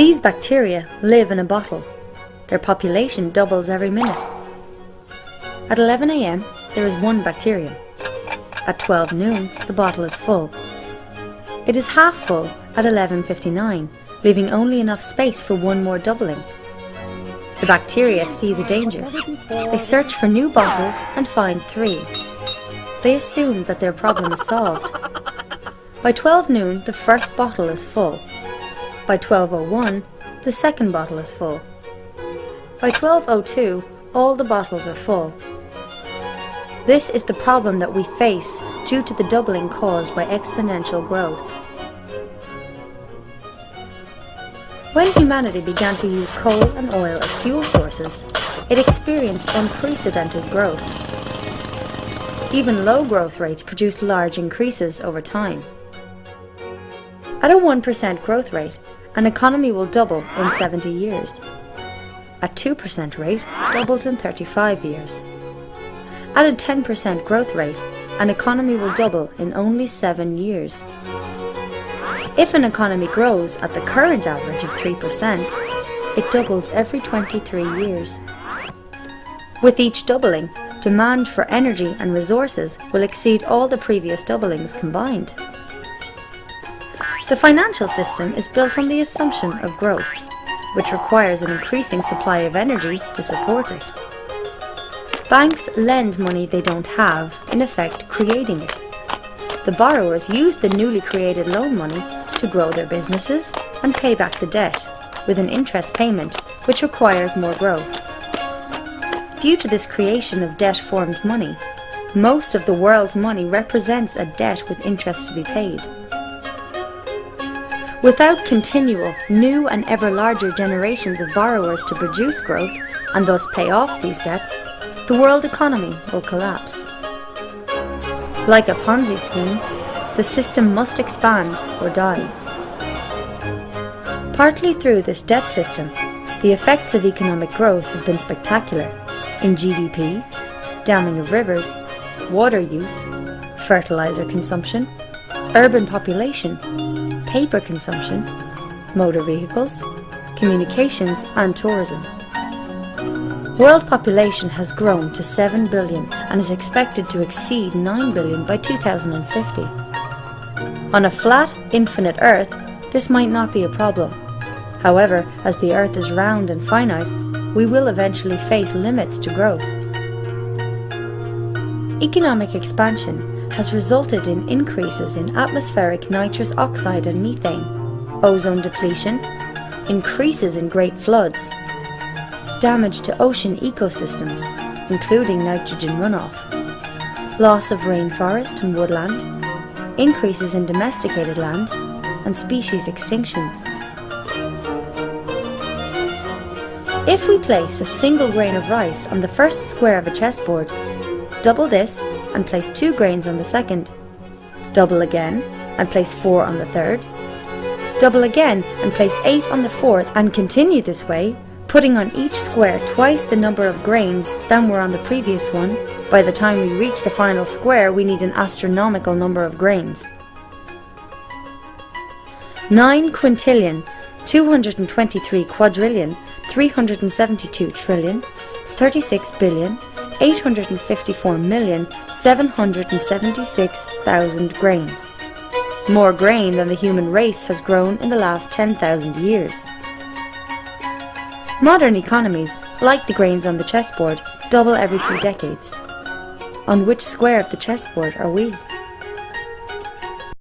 These bacteria live in a bottle. Their population doubles every minute. At 11 am, there is one bacterium. At 12 noon, the bottle is full. It is half full at 11.59, leaving only enough space for one more doubling. The bacteria see the danger. They search for new bottles and find three. They assume that their problem is solved. By 12 noon, the first bottle is full. By 12.01, the second bottle is full. By 12.02, all the bottles are full. This is the problem that we face due to the doubling caused by exponential growth. When humanity began to use coal and oil as fuel sources, it experienced unprecedented growth. Even low growth rates produce large increases over time. At a 1% growth rate, an economy will double in 70 years. At 2% rate, doubles in 35 years. At a 10% growth rate, an economy will double in only 7 years. If an economy grows at the current average of 3%, it doubles every 23 years. With each doubling, demand for energy and resources will exceed all the previous doublings combined. The financial system is built on the assumption of growth, which requires an increasing supply of energy to support it. Banks lend money they don't have, in effect creating it. The borrowers use the newly created loan money to grow their businesses and pay back the debt, with an interest payment which requires more growth. Due to this creation of debt-formed money, most of the world's money represents a debt with interest to be paid. Without continual, new and ever larger generations of borrowers to produce growth and thus pay off these debts, the world economy will collapse. Like a Ponzi scheme, the system must expand or die. Partly through this debt system, the effects of economic growth have been spectacular in GDP, damming of rivers, water use, fertilizer consumption, urban population, paper consumption, motor vehicles, communications and tourism. World population has grown to 7 billion and is expected to exceed 9 billion by 2050. On a flat, infinite Earth, this might not be a problem. However, as the Earth is round and finite, we will eventually face limits to growth. Economic expansion has resulted in increases in atmospheric nitrous oxide and methane, ozone depletion, increases in great floods, damage to ocean ecosystems, including nitrogen runoff, loss of rainforest and woodland, increases in domesticated land, and species extinctions. If we place a single grain of rice on the first square of a chessboard, double this and place two grains on the second, double again and place four on the third, double again and place eight on the fourth and continue this way, putting on each square twice the number of grains than were on the previous one, by the time we reach the final square we need an astronomical number of grains. 9 quintillion, 223 quadrillion, 372 trillion, 36 billion, 854 million, 776,000 grains. More grain than the human race has grown in the last 10,000 years. Modern economies, like the grains on the chessboard, double every few decades. On which square of the chessboard are we?